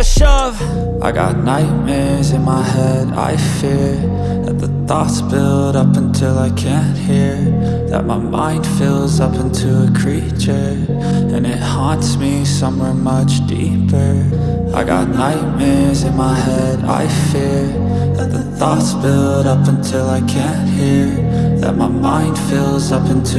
gotta shove. I got nightmares in my head, I fear That the thoughts build up until I can't hear. That my mind fills up into a creature And it haunts me somewhere much deeper. I got nightmares in my head, I fear That the thoughts build up until I can't hear. That my mind fills up into